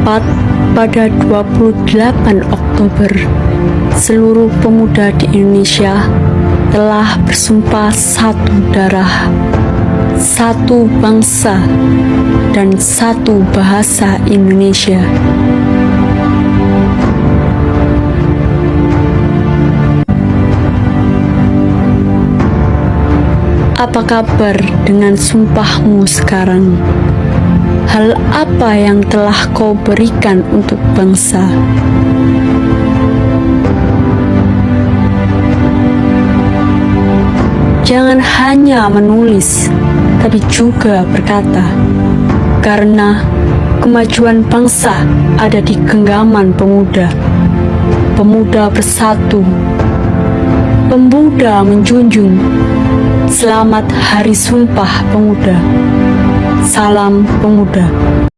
Tepat pada 28 Oktober, seluruh pemuda di Indonesia telah bersumpah satu darah, satu bangsa, dan satu bahasa Indonesia. Apa kabar dengan sumpahmu sekarang? Hal apa yang telah kau berikan untuk bangsa? Jangan hanya menulis, tapi juga berkata, karena kemajuan bangsa ada di genggaman pemuda. Pemuda bersatu, pemuda menjunjung. Selamat Hari Sumpah Pemuda. Salam Pemuda.